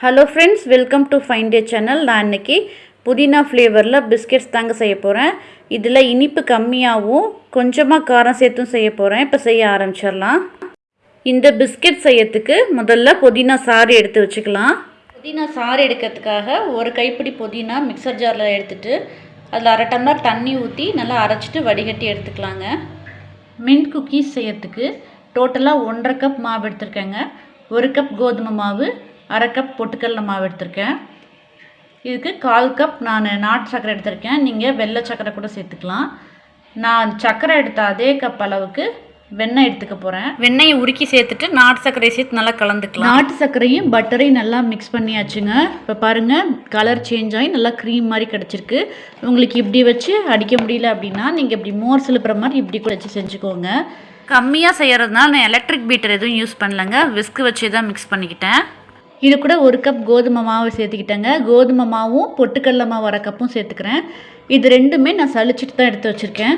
Hello friends welcome to fine day channel நான் இன்னைக்கு புதினா ஃப்ளேவரில் பிஸ்கெட்ஸ் தாங்க செய்ய போகிறேன் இதில் இனிப்பு கம்மியாகவும் கொஞ்சமாக காரம் சேர்த்தும் செய்ய போகிறேன் இப்போ செய்ய ஆரம்பிச்சிடலாம். இந்த பிஸ்கெட் செய்யறதுக்கு முதல்ல புதினா சாறு எடுத்து வச்சுக்கலாம். புதினா சாறு எடுக்கிறதுக்காக ஒரு கைப்பிடி புதினா மிக்சர் ஜாரில் எடுத்துட்டு அதில் அரை டம்ளர் தண்ணி ஊற்றி நல்லா அரைச்சிட்டு வடிகட்டி எடுத்துக்கலாங்க. மின்ட் குக்கீஸ் செய்யறதுக்கு டோட்டலாக ஒன்றரை கப் மாவு எடுத்துருக்கேங்க. ஒரு கப் கோதுமை மாவு அரை கப் பொட்டுக்கடல மாவு எடுத்திருக்கேன். இதுக்கு கால் கப் நான் நாட்டு சர்க்கரை எடுத்திருக்கேன். நீங்கள் வெள்ளை சர்க்கரை கூட சேர்த்துக்கலாம். நான் சர்க்கரை எடுத்த அதே கப் அளவுக்கு வெண்ணெய் எடுத்துக்க போகிறேன் வெண்ணெயை உருக்கி சேர்த்துட்டு நாட்டு சர்க்கரையை சேர்த்து நல்லா கலந்துக்கலாம். நாட்டு சர்க்கரையும் பட்டரையும் நல்லா மிக்ஸ் பண்ணியாச்சுங்க. இப்போ பாருங்கள் கலர் சேஞ்ச் ஆகி நல்லா க்ரீம் மாதிரி கிடச்சிருக்கு. உங்களுக்கு இப்படி வச்சு அடிக்க முடியல அப்படின்னா நீங்கள் இப்படி மோர் சிலுப்புற மாதிரி இப்படி கூட வச்சு செஞ்சுக்கோங்க. கம்மியாக செய்கிறதுனால நான் எலக்ட்ரிக் பீட்டர் எதுவும் யூஸ் பண்ணலங்க. விஸ்கு வச்சு தான் மிக்ஸ் பண்ணிக்கிட்டேன். இது கூட ஒரு கப் கோதுமை மாவு சேர்த்துக்கிட்டேங்க. கோதுமை மாவும் பொட்டுக்கடல மாவு அரை கப்பும் சேர்த்துக்கிறேன். இது ரெண்டுமே நான் சளிச்சிட்டு தான் எடுத்து வச்சுருக்கேன்.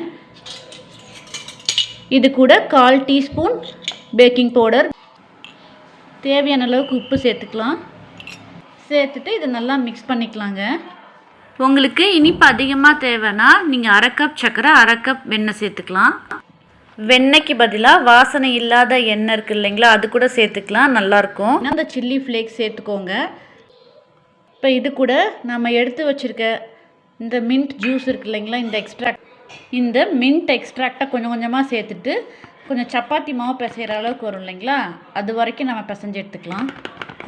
இது கூட கால் டீஸ்பூன் பேக்கிங் பவுடர். தேவையான அளவுக்கு உப்பு சேர்த்துக்கலாம். சேர்த்துட்டு இதை நல்லா மிக்ஸ் பண்ணிக்கலாங்க. உங்களுக்கு இனிப்பு அதிகமாக தேவைன்னா நீங்கள் அரை கப் சர்க்கரை அரை கப் வெண்ணெய் சேர்த்துக்கலாம். வெண்ணெய்க்கு பதிலாக வாசனை இல்லாத எண்ணெய் இருக்குது இல்லைங்களா? அது கூட சேர்த்துக்கலாம் நல்லாயிருக்கும் அந்த சில்லி ஃப்ளேக்ஸ் சேர்த்துக்கோங்க. இப்போ இது கூட நம்ம எடுத்து வச்சுருக்க இந்த மின்ட் ஜூஸ் இருக்கு இல்லைங்களா? இந்த எக்ஸ்ட்ராக்ட் இந்த மின்ட் எக்ஸ்ட்ராக்டை கொஞ்சம் கொஞ்சமாக சேர்த்துட்டு கொஞ்சம் சப்பாத்தி மாவு பிசைகிற அளவுக்கு வரும் இல்லைங்களா? அது வரைக்கும் நம்ம பிசைஞ்சு எடுத்துக்கலாம்.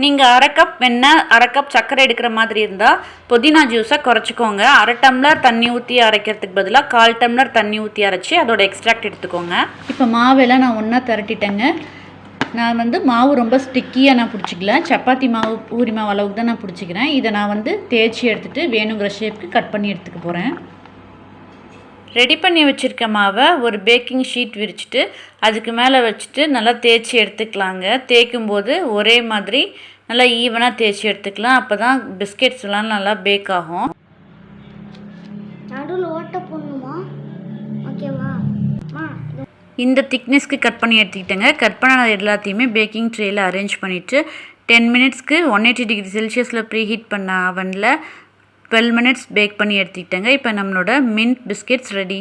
நீங்கள் அரை கப் வெண்ணெய் அரை கப் சர்க்கரை எடுக்கிற மாதிரி இருந்தால் புதினா ஜூஸை குறைச்சிக்கோங்க. அரை டம்ளர் தண்ணி ஊற்றி அரைக்கிறதுக்கு பதிலாக கால் டம்ளர் தண்ணி ஊற்றி அரைச்சி அதோட எக்ஸ்ட்ராக்ட் எடுத்துக்கோங்க. இப்போ மாவெல்லாம் நான் ஒன்றா திரட்டிட்டேங்க. நான் வந்து மாவு ரொம்ப ஸ்டிக்கியாக நான் பிடிச்சிக்கல. சப்பாத்தி மாவு பூரி மாவு அளவுக்கு தான் நான் பிடிச்சிக்கிறேன். இதை நான் வந்து தேய்ச்சி எடுத்துகிட்டு வேணுங்கிற ஷேப்புக்கு கட் பண்ணி எடுத்துக்க போகிறேன் ரெடி பண்ணி வச்சுருக்க மாவை ஒரு பேக்கிங் ஷீட் விரிச்சிட்டு அதுக்கு மேலே வச்சுட்டு நல்லா தேய்ச்சி எடுத்துக்கலாங்க. தேய்க்கும் போது ஒரே மாதிரி நல்லா ஈவனாக தேய்ச்சி எடுத்துக்கலாம். அப்போ தான் பிஸ்கெட்ஸ்லாம் நல்லா பேக் ஆகும். நடுவில் ஓட்ட போடணுமா? ஓகேவா? இந்த திக்னஸ்க்கு கட் பண்ணி எடுத்துக்கிட்டேங்க. கட் பண்ண எல்லாத்தையுமே பேக்கிங் ட்ரேயில் அரேஞ்ச் பண்ணிவிட்டு டென் மினிட்ஸ்க்கு ஒன் எயிட்டி டிகிரி செல்சியஸில் ப்ரீ ஹீட் பண்ண அவனில் டுவெல் மினிட்ஸ் பேக் பண்ணி எடுத்துக்கிட்டேங்க. இப்போ நம்மளோட மின்ட் பிஸ்கெட்ஸ் ரெடி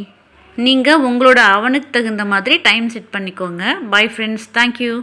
நீங்கள் உங்களோட அவனுக்கு தகுந்த மாதிரி டைம் செட் பண்ணிக்கோங்க. Bye friends thank you